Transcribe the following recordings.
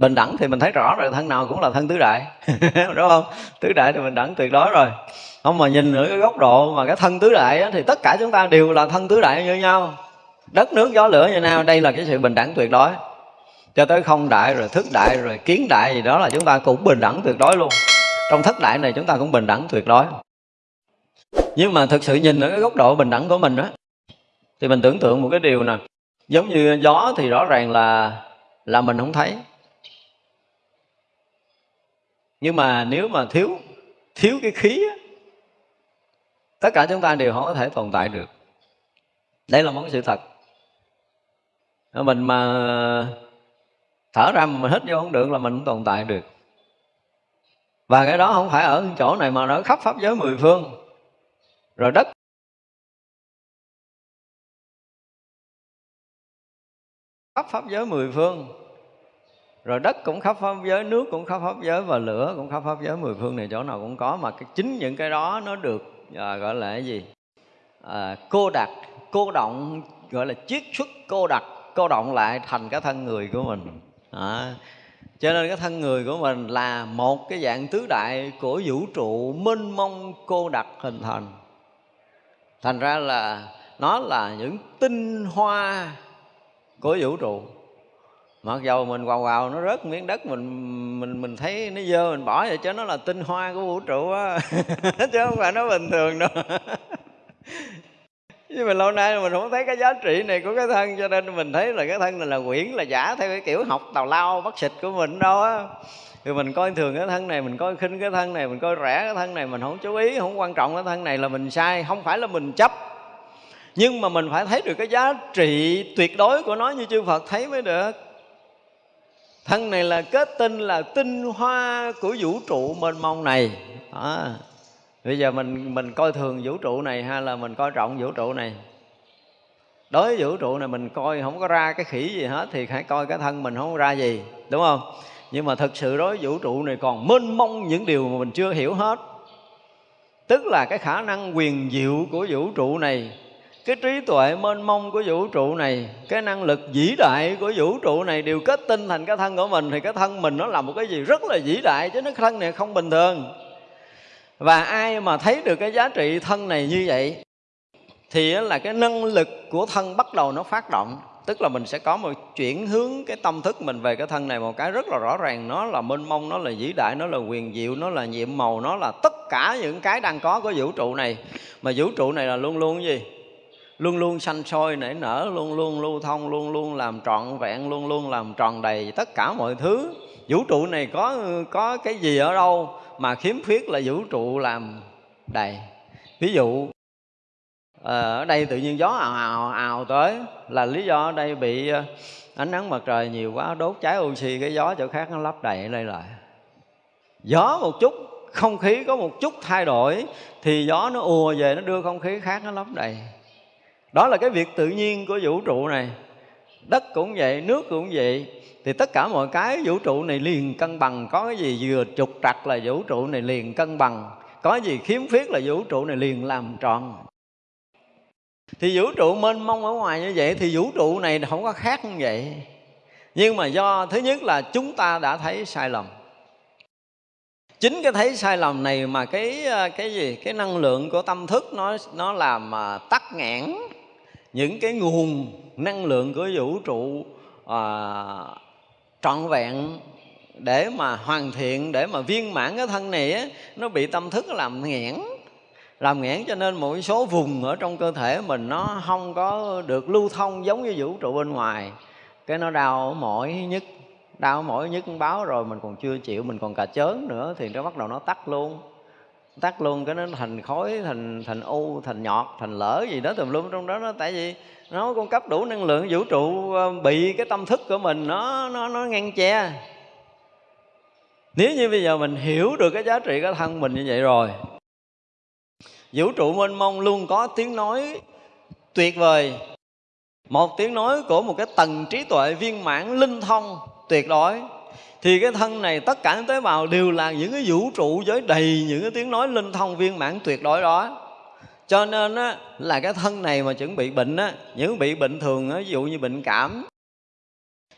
bình đẳng thì mình thấy rõ rồi thân nào cũng là thân tứ đại. Đúng không? Tứ đại thì bình đẳng tuyệt đối rồi. Không mà nhìn ở cái góc độ mà cái thân tứ đại á, thì tất cả chúng ta đều là thân tứ đại như nhau. Đất nước gió lửa như nào đây là cái sự bình đẳng tuyệt đối. Cho tới không đại rồi thức đại rồi kiến đại gì đó là chúng ta cũng bình đẳng tuyệt đối luôn. Trong thất đại này chúng ta cũng bình đẳng tuyệt đối. Nhưng mà thực sự nhìn ở cái góc độ bình đẳng của mình đó thì mình tưởng tượng một cái điều nè. Giống như gió thì rõ ràng là là mình không thấy nhưng mà nếu mà thiếu thiếu cái khí á, tất cả chúng ta đều không có thể tồn tại được. Đây là một sự thật. Mình mà thở ra mà mình hít vô không được là mình không tồn tại được. Và cái đó không phải ở chỗ này mà nó khắp pháp giới mười phương. Rồi đất khắp pháp giới mười phương rồi đất cũng khắp pháp giới nước cũng khắp pháp giới và lửa cũng khắp pháp giới. Mười phương này chỗ nào cũng có mà cái, chính những cái đó nó được à, gọi là cái gì? À, cô đặc cô động gọi là chiết xuất cô đặc. Cô động lại thành cái thân người của mình. À, cho nên cái thân người của mình là một cái dạng tứ đại của vũ trụ mênh mông cô đặc hình thành. Thành ra là nó là những tinh hoa của vũ trụ mặc dầu mình quào quào, nó rớt miếng đất, mình mình mình thấy nó dơ, mình bỏ vậy cho nó là tinh hoa của vũ trụ á. Chứ không phải nó bình thường đâu. Nhưng mà lâu nay mình không thấy cái giá trị này của cái thân, cho nên mình thấy là cái thân này là quyển, là giả theo cái kiểu học tào lao, bắt xịt của mình đâu á. Thì mình coi thường cái thân này, mình coi khinh cái thân này, mình coi rẻ cái thân này, mình không chú ý, không quan trọng cái thân này là mình sai, không phải là mình chấp. Nhưng mà mình phải thấy được cái giá trị tuyệt đối của nó như chư Phật thấy mới được thân này là kết tinh, là tinh hoa của vũ trụ mênh mông này. Đó. bây giờ mình mình coi thường vũ trụ này hay là mình coi trọng vũ trụ này. Đối với vũ trụ này mình coi không có ra cái khỉ gì hết, thì hãy coi cái thân mình không ra gì, đúng không? Nhưng mà thực sự đối với vũ trụ này còn mênh mông những điều mà mình chưa hiểu hết. Tức là cái khả năng quyền diệu của vũ trụ này cái trí tuệ mênh mông của vũ trụ này, cái năng lực vĩ đại của vũ trụ này đều kết tinh thành cái thân của mình, thì cái thân mình nó là một cái gì rất là vĩ đại, chứ nó thân này không bình thường. Và ai mà thấy được cái giá trị thân này như vậy, thì là cái năng lực của thân bắt đầu nó phát động. Tức là mình sẽ có một chuyển hướng cái tâm thức mình về cái thân này một cái rất là rõ ràng. Nó là mênh mông, nó là vĩ đại, nó là quyền diệu, nó là nhiệm màu, nó là tất cả những cái đang có của vũ trụ này. Mà vũ trụ này là luôn luôn cái gì? Luôn luôn sanh sôi nảy nở, luôn luôn lưu thông, luôn luôn làm trọn vẹn, luôn luôn làm tròn đầy tất cả mọi thứ. Vũ trụ này có có cái gì ở đâu mà khiếm khuyết là vũ trụ làm đầy? Ví dụ ờ, ở đây tự nhiên gió ào ào ào tới, là lý do ở đây bị ờ, ánh nắng mặt trời nhiều quá, đốt cháy oxy, cái gió chỗ khác nó lấp đầy đây lại. Gió một chút, không khí có một chút thay đổi, thì gió nó ùa về, nó đưa không khí khác, nó lấp đầy đó là cái việc tự nhiên của vũ trụ này. Đất cũng vậy, nước cũng vậy. Thì tất cả mọi cái vũ trụ này liền cân bằng. Có cái gì vừa trục trặc là vũ trụ này liền cân bằng. Có gì khiếm khuyết là vũ trụ này liền làm tròn. Thì vũ trụ mênh mông ở ngoài như vậy thì vũ trụ này không có khác như vậy. Nhưng mà do, thứ nhất là chúng ta đã thấy sai lầm. Chính cái thấy sai lầm này mà cái ờ, cái gì? Cái năng lượng của tâm thức nó nó làm mà tắc nghẽn những cái nguồn năng lượng của vũ trụ à, trọn vẹn để mà hoàn thiện để mà viên mãn cái thân này á, nó bị tâm thức làm nghẽn. Làm nghẽn cho nên một số vùng ở trong cơ thể mình nó không có được lưu thông giống như vũ trụ bên ngoài. Cái nó đau mỏi nhất đau mỏi nhất báo rồi mình còn chưa chịu mình còn cà chớn nữa thì nó bắt đầu nó tắt luôn tắt luôn, cái nó thành khói, thành thành u, thành nhọt, thành lỡ gì đó tùm lum trong đó nó, tại vì nó cung cấp đủ năng lượng vũ trụ ờ, bị cái tâm thức của mình nó nó nó ngăn che. Nếu như bây giờ mình hiểu được cái giá trị cái thân mình như vậy rồi, vũ trụ mênh mông luôn có tiếng nói tuyệt vời. Một tiếng nói của một cái tầng trí tuệ viên mãn linh thông tuyệt đối thì cái thân này tất cả những tế bào đều là những cái vũ trụ với đầy những cái tiếng nói linh thông viên mãn tuyệt đối đó. Cho nên á, là cái thân này mà chuẩn bị bệnh á những bị bệnh thường á, ví dụ như bệnh cảm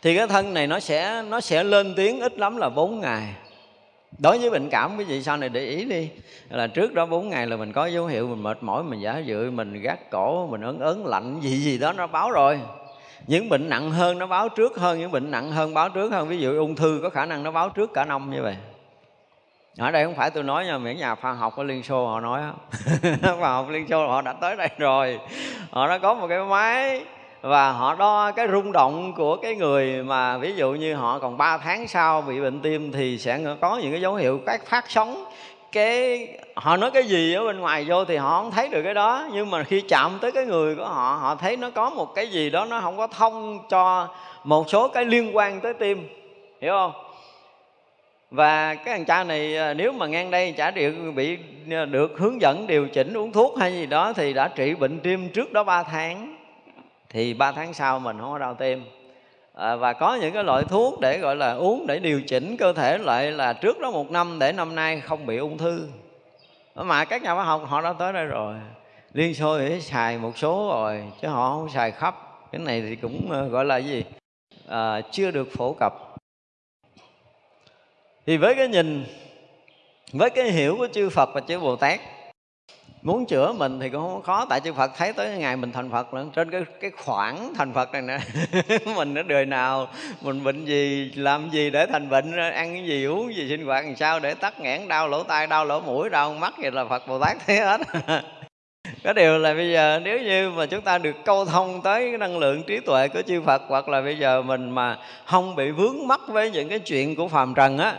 thì cái thân này nó sẽ nó sẽ lên tiếng ít lắm là 4 ngày. Đối với bệnh cảm quý vị sau này để ý đi là trước đó 4 ngày là mình có dấu hiệu mình mệt mỏi mình giả dự mình gác cổ mình ớn ớn lạnh gì gì đó nó báo rồi những bệnh nặng hơn nó báo trước hơn, những bệnh nặng hơn báo trước hơn. Ví dụ ung thư có khả năng nó báo trước cả năm như vậy. Ở đây không phải tôi nói nha, miễn nhà khoa học ở liên xô họ nói khoa học liên xô họ đã tới đây rồi. Họ đã có một cái máy và họ đo cái rung động của cái người mà ví dụ như họ còn 3 tháng sau bị bệnh tim thì sẽ có những cái dấu hiệu các phát sóng cái, họ nói cái gì ở bên ngoài vô thì họ không thấy được cái đó. Nhưng mà khi chạm tới cái người của họ họ thấy nó có một cái gì đó nó không có thông cho một số cái liên quan tới tim. Hiểu không? Và cái thằng cha này à, nếu mà ngang đây chả được, bị à, được hướng dẫn điều chỉnh uống thuốc hay gì đó thì đã trị bệnh tim trước đó 3 tháng. Thì 3 tháng sau mình không có đau tim à, và có những cái loại thuốc để gọi là uống để điều chỉnh cơ thể lại là trước đó một năm để năm nay không bị ung thư. Mà các nhà khoa học họ đã tới đây rồi. Liên xô thì xài một số rồi chứ họ không xài khắp. Cái này thì cũng ờ, gọi là gì? À, chưa được phổ cập. Thì với cái nhìn với cái hiểu của chư Phật và chư Bồ Tát muốn chữa mình thì cũng không khó, tại chư Phật thấy tới ngày mình thành Phật nữa trên cái cái khoảng thành Phật này nè. Mình ở đời nào, mình bệnh gì, làm gì để thành bệnh, ăn cái gì, uống gì, sinh hoạt làm sao để tắt nghẽn, đau lỗ tai, đau lỗ mũi, đau mắt, vậy là Phật Bồ Tát thấy hết. Cái điều là bây giờ nếu như mà chúng ta được câu thông tới cái năng lượng trí tuệ của chư Phật, hoặc là bây giờ mình mà không bị vướng mắc với những cái chuyện của phàm trần á,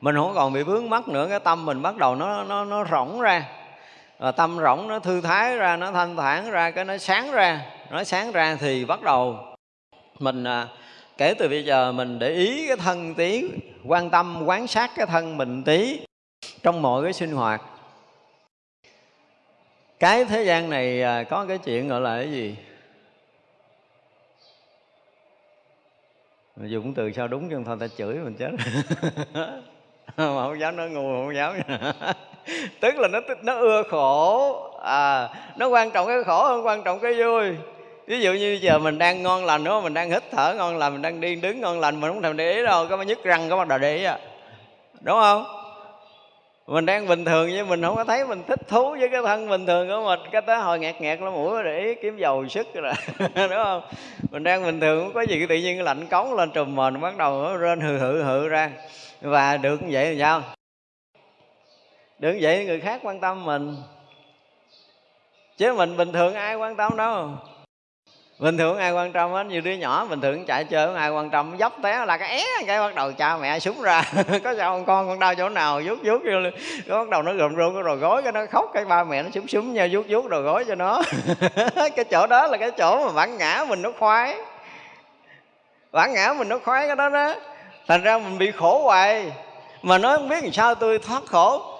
mình không còn bị vướng mắc nữa, cái tâm mình bắt đầu nó nó nó rỗng ra và tâm rỗng nó thư thái ra nó thanh thản ra cái nó sáng ra nó sáng ra thì bắt đầu mình à, kể từ bây giờ mình để ý cái thân tí quan tâm quán sát cái thân mình tí trong mọi cái sinh hoạt. Cái thế gian này à, có cái chuyện gọi là cái gì? Dùng từ sao đúng chứ thôi ta chửi mình chết. Mà không dám nói ngu không dám. tức là nó nó ưa khổ. À nó quan trọng cái khổ hơn quan trọng cái vui. Ví dụ như giờ mình đang ngon lành, đúng không? Mình đang hít thở ngon lành, mình đang đi đứng ngon lành, mình không thèm để ý đâu, có mà nhức răng có bắt đầu để ý à. Đúng không? Mình đang bình thường nhưng mình không có thấy mình thích thú với cái thân bình thường của mình. Cái tới hồi ngạt ngạt nó mũi để ý kiếm dầu sức rồi đúng không? Mình đang bình thường, không có gì tự nhiên lạnh cống lên trùm mền, bắt đầu nó rên hừ hừ hừ ra. Và được như vậy thì sao? Đừng vậy người khác quan tâm mình. Chứ mình, bình thường ai quan tâm đâu. Bình thường ai quan tâm hết như đứa nhỏ bình thường chạy chơi, ai quan tâm dốc té là cái é cái bắt đầu cha mẹ súng ra. Có sao con con con đau chỗ nào, vuốt vuốt vô nó bắt đầu nó gồm run rồi gối cái nó khóc, cái ba mẹ nó súng súng nhau vuốt vuốt rồi gối cho nó. Cái chỗ đó là cái chỗ mà bản ngã mình nó khoái. Bản ngã mình nó khoái cái đó đó. Thành ra mình bị khổ hoài. Mà nói không biết làm sao tôi thoát khổ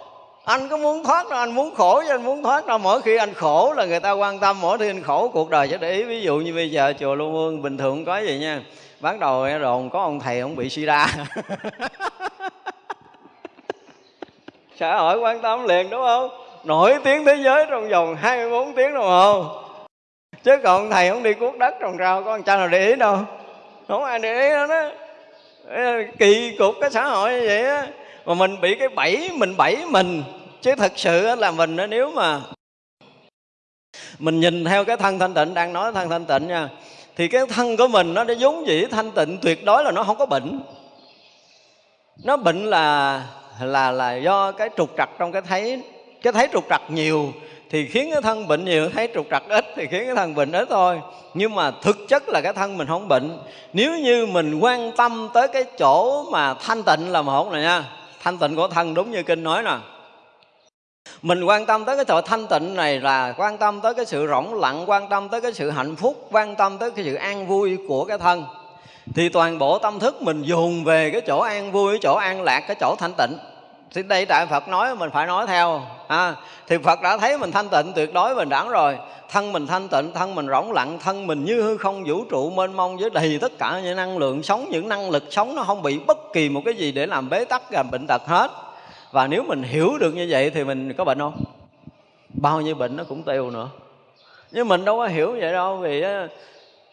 anh có muốn thoát đâu anh muốn khổ chứ, anh muốn thoát đâu mỗi khi anh khổ là người ta quan tâm, mỗi khi anh khổ, cuộc đời sẽ để ý. Ví dụ như bây giờ chùa lưu Vương bình thường có gì nha. Bắt đầu đồn có ông thầy ông bị sida. Xã hội quan tâm liền, đúng không? Nổi tiếng thế giới trong vòng 24 tiếng đồng hồ chứ còn thầy không đi cuốc đất trồng rau, có con cha nào để ý đâu? Không ai để ý đâu đó. Kỳ cục cái xã hội như vậy á mà mình bị cái bẫy mình bẫy mình. Chứ thật sự là mình nếu mà mình nhìn theo cái thân thanh tịnh, đang nói thân thanh tịnh nha, thì cái thân của mình nó đã vốn dĩ thanh tịnh, tuyệt đối là nó không có bệnh. Nó bệnh là là là do cái trục trặc trong cái thấy cái thấy trục trặc nhiều, thì khiến cái thân bệnh nhiều, thấy trục trặc ít thì khiến cái thân bệnh ít thôi. Nhưng mà thực chất là cái thân mình không bệnh. Nếu như mình quan tâm tới cái chỗ mà thanh tịnh là một này nha thanh tịnh của thân, đúng như kinh nói nè. Mình quan tâm tới cái sự thanh tịnh này là quan tâm tới cái sự rỗng lặng, quan tâm tới cái sự hạnh phúc, quan tâm tới cái sự an vui của cái thân. Thì toàn bộ tâm thức mình dồn về cái chỗ an vui, cái chỗ an lạc, cái chỗ thanh tịnh thì đây tại Phật nói mình phải nói theo à, thì Phật đã thấy mình thanh tịnh tuyệt đối bình đẳng rồi. Thân mình thanh tịnh thân mình rỗng lặng thân mình như hư không vũ trụ mênh mông với đầy tất cả những năng lượng sống những năng lực sống nó không bị bất kỳ một cái gì để làm bế tắc làm bệnh tật hết. Và nếu mình hiểu được như vậy thì mình có bệnh không? Bao nhiêu bệnh nó cũng tiêu nữa. Nhưng mình đâu có hiểu vậy đâu vì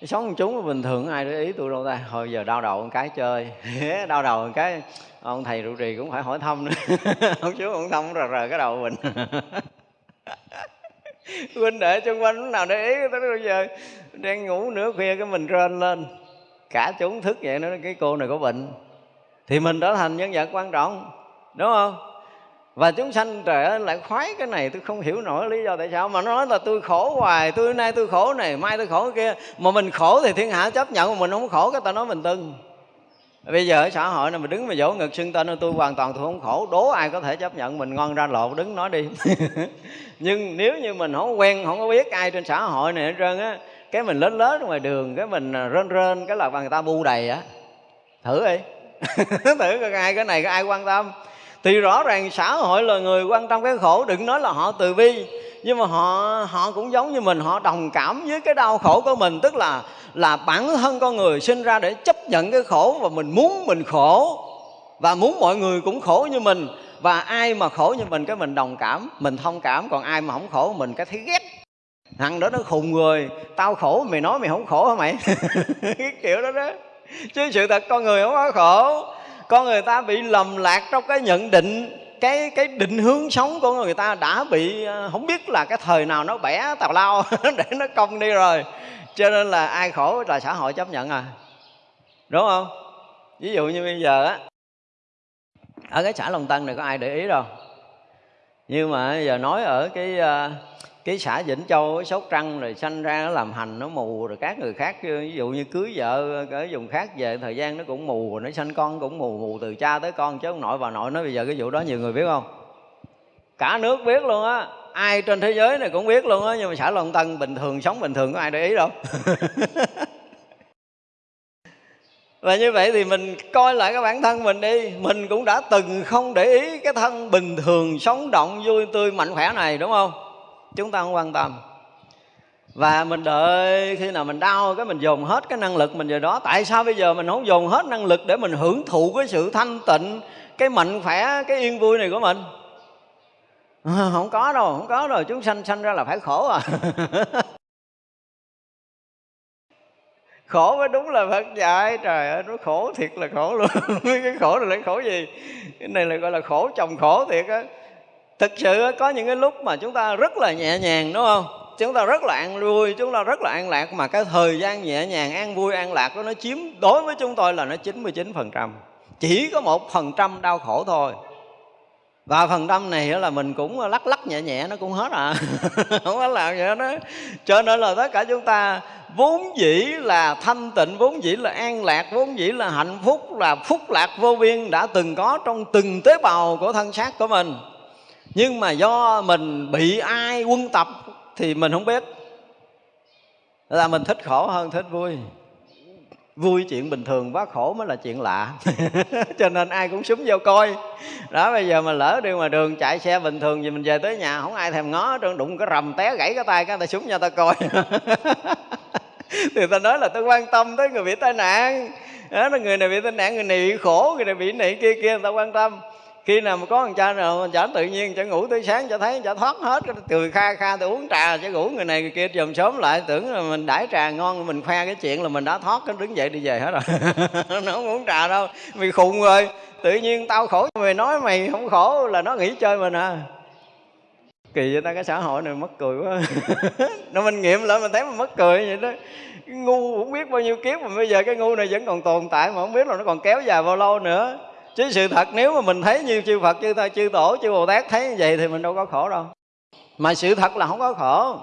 sống chúng bình thường, ai để ý tôi đâu ta? Hồi giờ đau đầu một cái chơi. Đau đầu một cái, ông thầy trụ trì cũng phải hỏi thăm nữa. Ông chú ông thăm rờ rờ cái đầu mình. Huynh đệ xung quanh, lúc nào để ý tới bây giờ? Đang ngủ nửa khuya cái mình rên lên. Cả chúng thức vậy nữa cái cô này có bệnh. Thì mình trở thành nhân vật quan trọng, đúng không? Và chúng sanh trời ơi lại khoái cái này, tôi không hiểu nổi lý do tại sao. Mà nó nói là tôi khổ hoài, tôi nay tôi khổ này, mai tôi khổ kia. Mà mình khổ thì thiên hạ chấp nhận mà mình không khổ cái ta nói mình tưng. Bây giờ ở xã hội này mình đứng mà dỗ ngực xưng tên tôi hoàn toàn tôi không khổ. Đố ai có thể chấp nhận mình ngon ra lộ đứng nói đi. Nhưng nếu như mình không quen, không có biết ai trên xã hội này hết trơn á, cái mình lớn lớn ngoài đường, cái mình rên rên, cái là người ta bu đầy á. Thử đi. Thử coi ai cái này, có ai quan tâm? Thì rõ ràng xã hội là người quan tâm cái khổ, đừng nói là họ từ bi. Nhưng mà họ họ cũng giống như mình, họ đồng cảm với cái đau khổ của mình. Tức là là bản thân con người sinh ra để chấp nhận cái khổ và mình muốn mình khổ. Và muốn mọi người cũng khổ như mình. Và ai mà khổ như mình, cái mình đồng cảm, mình thông cảm. Còn ai mà không khổ, mình cái thấy ghét. Thằng đó nó khùng người. Tao khổ, mày nói mày không khổ hả mày? Cái kiểu đó đó. Chứ sự thật con người không có khổ con người ta bị lầm lạc trong cái nhận định, cái cái định hướng sống của người ta đã bị ờ, không biết là cái thời nào nó bẻ tào lao để nó công đi rồi. Cho nên là ai khổ là xã hội chấp nhận à. Đúng không? Ví dụ như bây giờ á, ở cái xã Long Tân này có ai để ý đâu? Nhưng mà giờ nói ở cái ờ, cái xã Vĩnh Châu sốt trăng rồi sanh ra nó làm hành, nó mù rồi các người khác ví dụ như cưới vợ ở vùng khác về, thời gian nó cũng mù rồi, nó sanh con cũng mù mù từ cha tới con, chứ ông nội bà nội nói bây giờ cái vụ đó nhiều người biết không? Cả nước biết luôn á. Ai trên thế giới này cũng biết luôn á, nhưng mà xã Long Tân bình thường, sống bình thường, có ai để ý đâu. Và như vậy thì mình coi lại cái bản thân mình đi. Mình cũng đã từng không để ý cái thân bình thường, sống động, vui tươi, mạnh khỏe này, đúng không? Chúng ta không quan tâm. Và mình đợi khi nào mình đau cái mình dồn hết cái năng lực mình về đó. Tại sao bây giờ mình không dồn hết năng lực để mình hưởng thụ cái sự thanh tịnh cái mạnh khỏe cái yên vui này của mình? À, không có đâu không có rồi chúng sanh sanh ra là phải khổ à. Khổ mới đúng là Phật dạy. Trời ơi nó khổ thiệt là khổ luôn. Cái khổ này là khổ gì? Cái này là gọi là khổ chồng khổ thiệt á thực sự có những cái lúc mà chúng ta rất là nhẹ nhàng, đúng không? Chúng ta rất là an vui, chúng ta rất là an lạc, mà cái thời gian nhẹ nhàng, an vui, an lạc đó nó chiếm, đối với chúng tôi là nó 99 phần trăm. Chỉ có một phần trăm đau khổ thôi. Và phần trăm này là mình cũng lắc lắc nhẹ nhẹ, nó cũng hết à. Không có làm gì đó cho nên là tất cả chúng ta, vốn dĩ là thanh tịnh, vốn dĩ là an lạc, vốn dĩ là hạnh phúc, là phúc lạc vô biên đã từng có trong từng tế bào của thân xác của mình nhưng mà do mình bị ai quân tập thì mình không biết. Là mình thích khổ hơn thích vui. Vui chuyện bình thường quá khổ mới là chuyện lạ. Cho nên ai cũng súng vô coi. Đó bây giờ mà lỡ đi ngoài đường chạy xe bình thường thì mình về tới nhà không ai thèm ngó trơn đụng cái rầm té gãy cái tay cái ta súng cho ta coi. Thì ta nói là tôi quan tâm tới người bị tai nạn. Đó, người này bị tai nạn người này bị khổ người này bị này kia kia người ta quan tâm khi nào mà có thằng cha nào chả tự nhiên, chả ngủ tới sáng, chả thấy, chả thoát hết. Từ kha kha tôi uống trà, chả ngủ, người này người kia chồm sớm lại, tưởng là mình đãi trà ngon, mình khoe cái chuyện là mình đã thoát, cái đứng dậy đi về hết rồi. Nó không uống trà đâu mày khùng rồi. Tự nhiên tao khổ, mày nói mày không khổ là nó nghĩ chơi mình à kỳ vậy ta, cái xã hội này mất cười quá. Nó mình nghiệm lại mình thấy mình mất cười vậy đó. Ngu cũng biết bao nhiêu kiếp mà bây giờ cái ngu này vẫn còn tồn tại, mà không biết là nó còn kéo dài bao lâu nữa chứ sự thật nếu mà mình thấy như chư Phật chư ta chư tổ chư Bồ Tát thấy như vậy thì mình đâu có khổ đâu. Mà sự thật là không có khổ.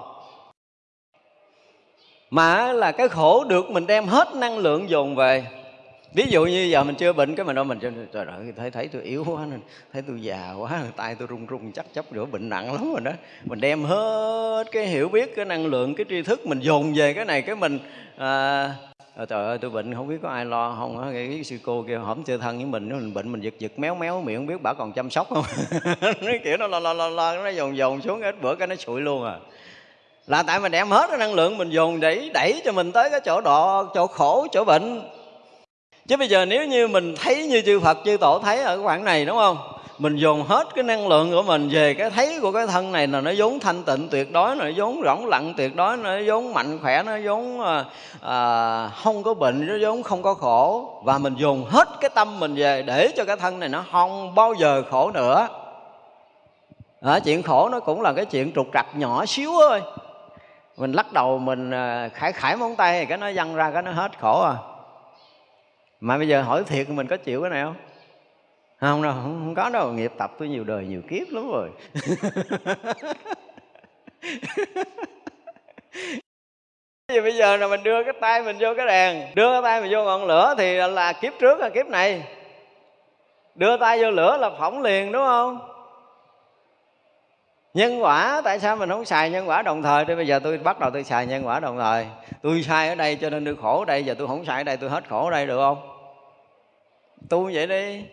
Mà là cái khổ được mình đem hết năng lượng dồn về. Ví dụ như giờ mình chưa bệnh cái mình đâu mình trời ơi thấy thấy tôi yếu quá nên thấy tôi già quá tay tôi run run chắc chấp nữa bệnh nặng lắm rồi đó. Mình đem hết cái hiểu biết cái năng lượng cái tri thức mình dồn về cái này cái mình à, à, trời ơi tôi bệnh không biết có ai lo không á. Cái sư cô kia hổm chơi thân với mình. Mình bệnh mình giật giật méo méo miệng không biết bà còn chăm sóc không? Nó kiểu nó lo lo lo lo nó dồn dồn xuống ít bữa cái nó sụi luôn à. Là tại mình đem hết cái năng lượng mình dồn đẩy đẩy cho mình tới cái chỗ đọ, chỗ khổ chỗ bệnh. Chứ bây giờ nếu như mình thấy như chư Phật chư Tổ thấy ở cái khoảng này đúng không? Mình dồn hết cái năng lượng của mình về cái thấy của cái thân này là nó vốn thanh tịnh tuyệt đối nó vốn rỗng lặng tuyệt đối nó vốn mạnh khỏe nó vốn à, không có bệnh nó vốn không có khổ. Và mình dồn hết cái tâm mình về để cho cái thân này nó không bao giờ khổ nữa. À, chuyện khổ nó cũng là cái chuyện trục trặc nhỏ xíu thôi. Mình lắc đầu mình ờ, khải khải móng tay cái nó văng ra cái nó hết khổ à. Mà bây giờ hỏi thiệt mình có chịu cái này không? Không đâu không, không có đâu. Nghiệp tập tôi nhiều đời nhiều kiếp lắm rồi. Vì bây giờ là mình đưa cái tay mình vô cái đèn. Đưa cái tay mình vô ngọn lửa Thì là kiếp trước là kiếp này. Đưa tay vô lửa là phỏng liền đúng không? Nhân quả Tại sao mình không xài nhân quả đồng thời? Thì bây giờ tôi bắt đầu tôi xài nhân quả đồng thời. Tôi sai ở đây cho nên tôi khổ ở đây Giờ tôi không xài ở đây tôi hết khổ ở đây được không? Tu vậy đi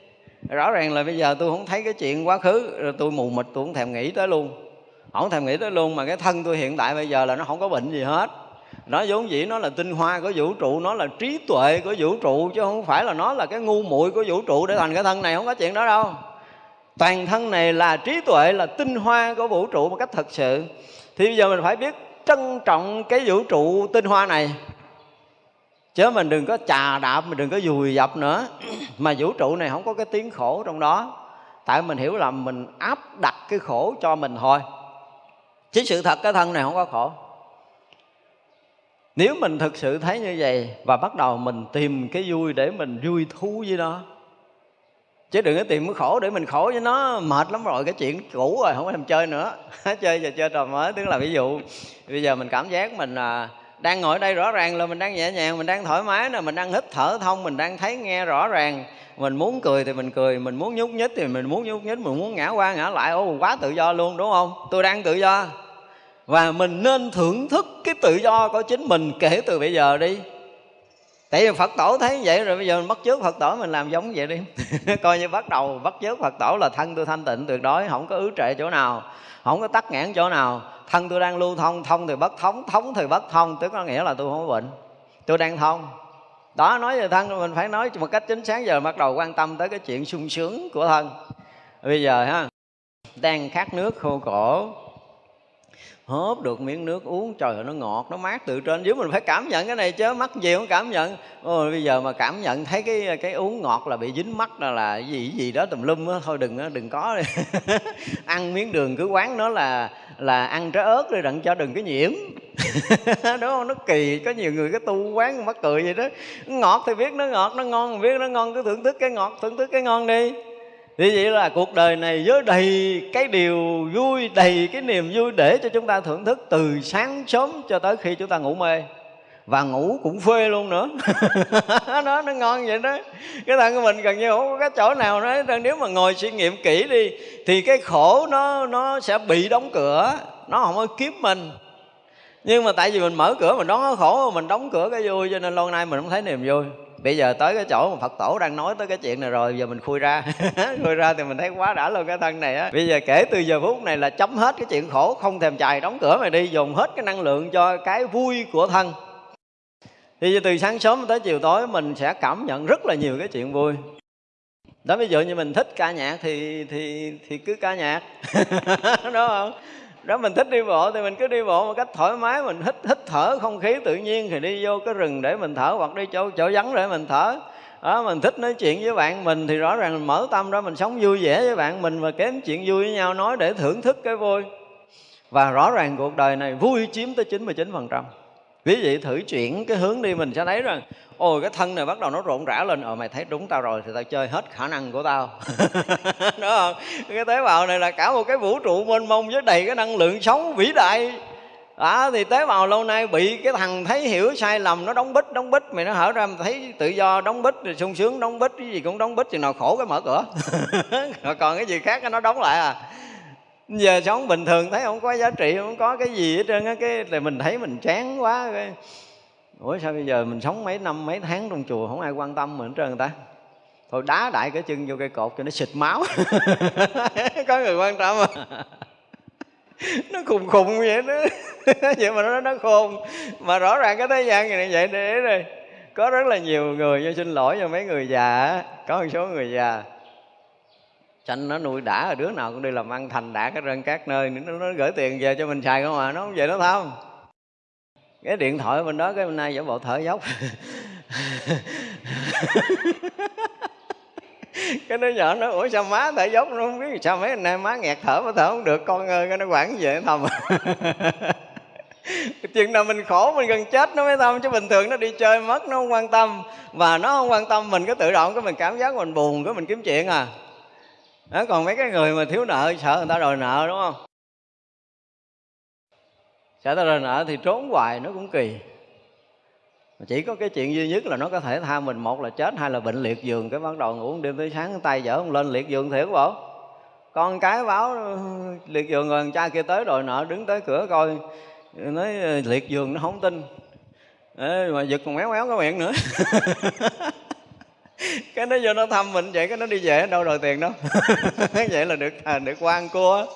rõ ràng là bây giờ tôi không thấy cái chuyện quá khứ, rồi tôi mù mịt, tôi không thèm nghĩ tới luôn. Không thèm nghĩ tới luôn mà cái thân tôi hiện tại bây giờ là nó không có bệnh gì hết. Nó vốn dĩ nó là tinh hoa của vũ trụ, nó là trí tuệ của vũ trụ, chứ không phải là nó là cái ngu muội của vũ trụ để thành cái thân này, không có chuyện đó đâu. Toàn thân này là trí tuệ, là tinh hoa của vũ trụ một cách thật sự. Thì bây giờ mình phải biết trân trọng cái vũ trụ tinh hoa này chứ mình đừng có chà đạp mình đừng có dùi dập nữa. Mà vũ trụ này không có cái tiếng khổ trong đó. Tại mình hiểu là mình áp đặt cái khổ cho mình thôi. Chứ sự thật cái thân này không có khổ. Nếu mình thực sự thấy như vậy và bắt đầu mình tìm cái vui để mình vui thú với nó. Chứ đừng có tìm cái khổ để mình khổ với nó. Mệt lắm rồi cái chuyện cũ rồi không có làm chơi nữa. Chơi giờ chơi trò mới tức là ví dụ bây giờ mình cảm giác mình à, đang ngồi đây rõ ràng là mình đang nhẹ nhàng, mình đang thoải mái nè, mình đang hít thở thông, mình đang thấy nghe rõ ràng. Mình muốn cười thì mình cười, mình muốn nhúc nhích thì mình muốn nhúc nhích, mình muốn ngã qua ngã lại. Ô quá tự do luôn, đúng không? Tôi đang tự do. Và mình nên thưởng thức cái tự do của chính mình kể từ bây giờ đi tại vì phật tổ thấy vậy rồi, bây giờ mình bắt chước phật tổ, mình làm giống vậy đi. Coi như bắt đầu, bắt chước phật tổ là thân tôi thanh tịnh, tuyệt đối, không có ứ trệ chỗ nào, không có tắc nghẽn chỗ nào. Thân tôi đang lưu thông thông thì bất thống thống thì bất thông, tức có nghĩa là tôi không có bệnh. Tôi đang thông. Đó, nói về thân, mình phải nói một cách chính xác, giờ bắt đầu quan tâm tới cái chuyện sung sướng của thân. Bây giờ ha, đang khát nước khô cổ hớp được miếng nước uống trời ơi nó ngọt nó mát từ trên dưới. Mình phải cảm nhận cái này chứ mắt gì không cảm nhận. Ôi, bây giờ mà cảm nhận thấy cái cái uống ngọt là bị dính mắt là là gì gì đó tùm lum á. Thôi đừng đừng có ăn miếng đường cứ quán nó là là ăn trái ớt rồi đặng cho đừng có nhiễm. Đúng không? Nó kỳ có nhiều người cái tu quán mắc cười vậy đó. Ngọt thì biết nó ngọt nó ngon biết nó ngon. Cứ thưởng thức cái ngọt thưởng thức cái ngon đi thì vậy là cuộc đời này với đầy cái điều vui, đầy cái niềm vui để cho chúng ta thưởng thức từ sáng sớm cho tới khi chúng ta ngủ mê. Và ngủ cũng phê luôn nữa. Nó nó ngon vậy đó. Cái thân của mình gần như không có cái chỗ nào nói nếu mà ngồi suy nghiệm kỹ đi, thì cái khổ nó nó sẽ bị đóng cửa. Nó không có kiếm mình. Nhưng mà tại vì mình mở cửa, mình đón cái khổ, mình đóng cửa cái vui, cho nên lâu nay mình không thấy niềm vui bây giờ tới cái chỗ mà phật tổ đang nói tới cái chuyện này rồi, giờ mình khui ra. Khui ra thì mình thấy quá đã luôn cái thân này á. Bây giờ kể từ giờ phút này là chấm hết cái chuyện khổ, không thèm chài đóng cửa mày đi, dùng hết cái năng lượng cho cái vui của thân. Thì từ sáng sớm tới chiều tối mình sẽ cảm nhận rất là nhiều cái chuyện vui. Đó, ví dụ như mình thích ca nhạc thì thì thì cứ ca nhạc. Đúng không? Đó, mình thích đi bộ thì mình cứ đi bộ một cách thoải mái, mình hít hít thở không khí tự nhiên thì đi vô cái rừng để mình thở hoặc đi chỗ chỗ vắng để mình thở. Đó, mình thích nói chuyện với bạn mình thì rõ ràng mình mở tâm đó mình sống vui vẻ với bạn mình và kém chuyện vui với nhau, nói để thưởng thức cái vui. Và rõ ràng cuộc đời này vui chiếm tới 99% Ví dụ thử chuyển cái hướng đi mình sẽ thấy rằng Ôi, cái thân này bắt đầu nó rộn rã lên Ờ mày thấy đúng tao rồi thì tao chơi hết khả năng của tao. Đúng không? Cái tế bào này là cả một cái vũ trụ mênh mông với đầy cái năng lượng sống vĩ đại. Đó, thì tế bào lâu nay bị cái thằng thấy hiểu sai lầm, nó đóng bít đóng bít, mày nó hở ra mày thấy tự do đóng bít, rồi sung sướng đóng bít, cái gì cũng đóng bít thì nào khổ cái mở cửa. Còn cái gì khác nó đóng lại à giờ sống bình thường thấy không có giá trị, không có cái gì hết trơn á, cái thì mình thấy mình chán quá, cái ủa, sao bây giờ mình sống mấy năm, mấy tháng trong chùa không ai quan tâm mình hết trơn người ta? Thôi đá đại cái chân vô cây cột cho nó xịt máu. Có người quan tâm à nó khùng khùng vậy đó. Vậy mà nó nó khôn. Mà rõ ràng cái thế gian này vậy để rồi. Có rất là nhiều người cho xin lỗi cho mấy người già có một số người già sanh nó nuôi đã rồi đứa nào cũng đi làm ăn thành đạt cái rân các nơi. Nó, nó gửi tiền về cho mình xài không à? Nó không về nó thăm cái điện thoại bên đó cái bên nay giả bộ thở dốc. Cái đứa nhỏ nó ủa sao má thở dốc nó không biết sao mấy anh nay má nghẹt thở mà thở không được? Con ơi cái nó quản về thầm. Chuyện nào mình khổ mình gần chết nó mới thăm chứ bình thường nó đi chơi mất nó không quan tâm. Và nó không quan tâm mình cứ tự động cái mình cảm giác mình buồn cái mình kiếm chuyện à đó, còn mấy cái người mà thiếu nợ sợ người ta đòi nợ đúng không? Sợ ta đòi nợ thì trốn hoài nó cũng kỳ. Chỉ có cái chuyện duy nhất là nó có thể tha mình một là chết hai là bệnh liệt giường cái bắt đầu ngủ đêm tới sáng tay dở không lên liệt giường thiệt bộ. Con cái báo ừ, liệt giường rồi cha kia tới đòi nợ đứng tới cửa coi nói ờ, liệt giường nó không tin. Ê, mà giật còn méo méo cái miệng nữa. cái nó vô nó thăm mình vậy cái nó đi về đâu đòi tiền đâu. Vậy là được à, được quan cua.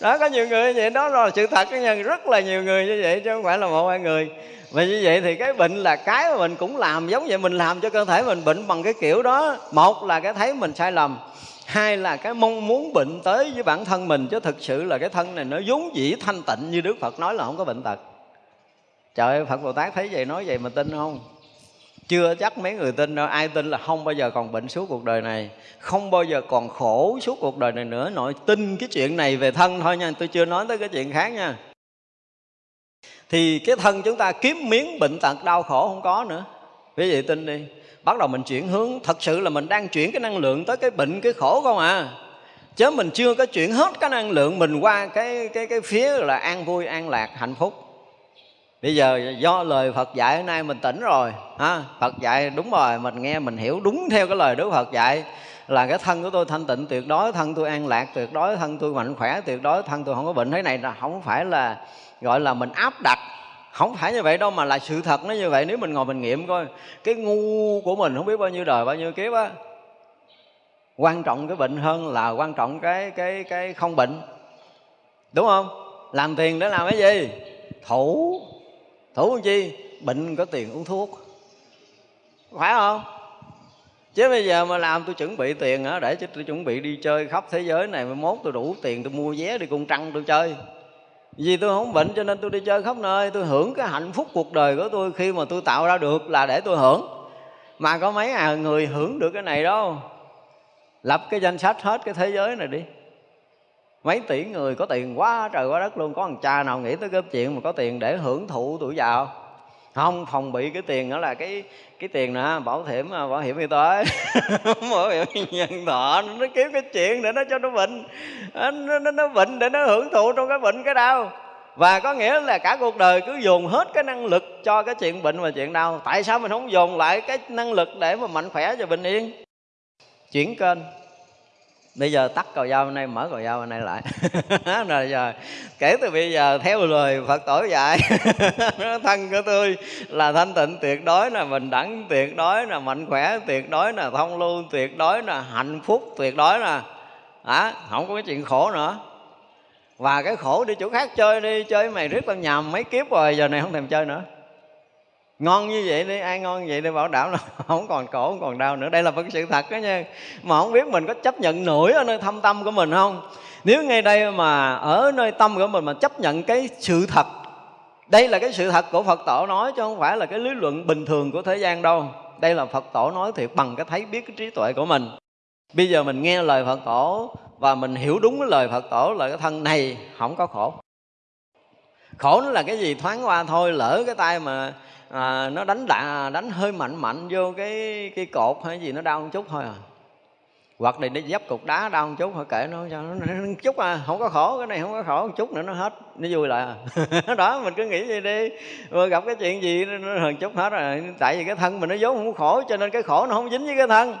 Đó có nhiều người như vậy đó là sự thật nha. Rất là nhiều người như vậy chứ không phải là một hai người. Và như vậy thì cái bệnh là cái mà mình cũng làm giống vậy mình làm cho cơ thể mình bệnh bằng cái kiểu đó. Một là cái thấy mình sai lầm hai là cái mong muốn bệnh tới với bản thân mình chứ thực sự là cái thân này nó vốn dĩ thanh tịnh như đức phật nói là không có bệnh tật. Trời ơi phật bồ tát thấy vậy nói vậy mà tin không? Chưa chắc mấy người tin đâu. Ai tin là không bao giờ còn bệnh suốt cuộc đời này. Không bao giờ còn khổ suốt cuộc đời này nữa. Nội tin cái chuyện này về thân thôi nha. Tôi chưa nói tới cái chuyện khác nha. Thì cái thân chúng ta kiếm miếng bệnh tật, đau khổ không có nữa. Quý vị tin đi. Bắt đầu mình chuyển hướng. Thật sự là mình đang chuyển cái năng lượng tới cái bệnh, cái khổ không à? Chứ mình chưa có chuyển hết cái năng lượng mình qua cái cái cái phía là an vui, an lạc, hạnh phúc bây giờ do lời Phật dạy hôm nay mình tỉnh rồi, ha? Phật dạy đúng rồi, mình nghe, mình hiểu đúng theo cái lời Đức Phật dạy. Là cái thân của tôi thanh tịnh tuyệt đối, thân tôi an lạc tuyệt đối, thân tôi mạnh khỏe tuyệt đối, thân tôi không có bệnh. Thế này là không phải là, gọi là mình áp đặt, không phải như vậy đâu mà là sự thật nó như vậy. Nếu mình ngồi mình nghiệm coi, cái ngu của mình không biết bao nhiêu đời, bao nhiêu kiếp á, quan trọng cái bệnh hơn là quan trọng cái cái cái không bệnh. Đúng không? Làm tiền để làm cái gì? Thủ thủ chi? Bệnh có tiền uống thuốc. Phải không? Chứ bây giờ mà làm tôi chuẩn bị tiền á để cho tôi chuẩn bị đi chơi khắp thế giới này mà mốt tôi đủ tiền tôi mua vé đi cung trăng tôi chơi. Vì tôi không bệnh cho nên tôi đi chơi khắp nơi. Tôi hưởng cái hạnh phúc cuộc đời của tôi khi mà tôi tạo ra được là để tôi hưởng. Mà có mấy à người hưởng được cái này đâu. Lập cái danh sách hết cái thế giới này đi mấy tỷ người có tiền quá trời quá đất luôn. Có thằng cha nào nghĩ tới cái chuyện mà có tiền để hưởng thụ tuổi già không phòng bị cái tiền đó là cái cái tiền nè bảo hiểm à, bảo hiểm y tế. Bảo hiểm nhân thọ nó kiếm cái chuyện để nó cho nó bệnh. À, nó, nó, nó bệnh để nó hưởng thụ trong cái bệnh cái đau. Và có nghĩa là cả cuộc đời cứ dồn hết cái năng lực cho cái chuyện bệnh và chuyện đau. Tại sao mình không dồn lại cái năng lực để mà mạnh khỏe và bình yên? Chuyển kênh bây giờ tắt cầu dao bên đây mở cầu dao bên đây lại. Rồi giờ kể từ bây giờ theo lời phật tổ dạy thân của tôi là thanh tịnh tuyệt đối là bình đẳng tuyệt đối là mạnh khỏe tuyệt đối là thông lưu tuyệt đối là hạnh phúc tuyệt đối là à, không có cái chuyện khổ nữa. Và cái khổ đi chỗ khác chơi đi chơi mày riết tao nhầm mấy kiếp rồi giờ này không thèm chơi nữa ngon như vậy đi, ai ngon như vậy đi, bảo đảm là không còn khổ không còn đau nữa. Đây là vấn sự thật đó nha. Mà không biết mình có chấp nhận nổi ở nơi thâm tâm của mình không? Nếu ngay đây mà ở nơi tâm của mình mà chấp nhận cái sự thật, đây là cái sự thật của phật tổ nói chứ không phải là cái lý luận bình thường của thế gian đâu. Đây là phật tổ nói thiệt bằng cái thấy biết cái trí tuệ của mình. Bây giờ mình nghe lời phật tổ và mình hiểu đúng cái lời phật tổ là cái thân này không có khổ. Khổ nó là cái gì? Thoáng qua thôi, lỡ cái tay mà à, nó đánh đà đánh hơi mạnh mạnh vô cái cái cột hay gì nó đau một chút thôi à. Hoặc là nó dấp cục đá đau một chút thôi kệ nó cho nó, nó chút à không có khổ cái này không có khổ một chút nữa nó hết nó vui lại à. Đó mình cứ nghĩ vậy đi. Mà gặp cái chuyện gì nó hơn chút hết rồi tại vì cái thân mình nó vốn không khổ cho nên cái khổ nó không dính với cái thân.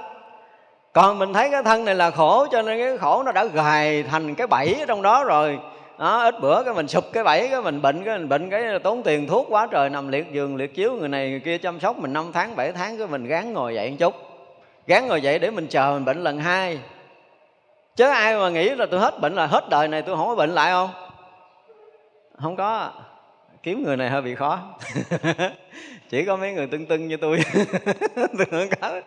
Còn mình thấy cái thân này là khổ cho nên cái khổ nó đã gài thành cái bẫy ở trong đó rồi đó, ít bữa cái mình sụp cái bẫy, cái mình bệnh, cái mình bệnh cái tốn tiền thuốc quá trời, nằm liệt giường, liệt chiếu, người này người kia chăm sóc mình năm tháng 7 tháng, cái mình gán ngồi dậy một chút. Gán ngồi dậy để mình chờ mình bệnh lần hai. Chứ ai mà nghĩ là tôi hết bệnh là hết đời này tôi không có bệnh lại không? Không có. Kiếm người này hơi bị khó. Chỉ có mấy người tưng tưng như tôi tôi không có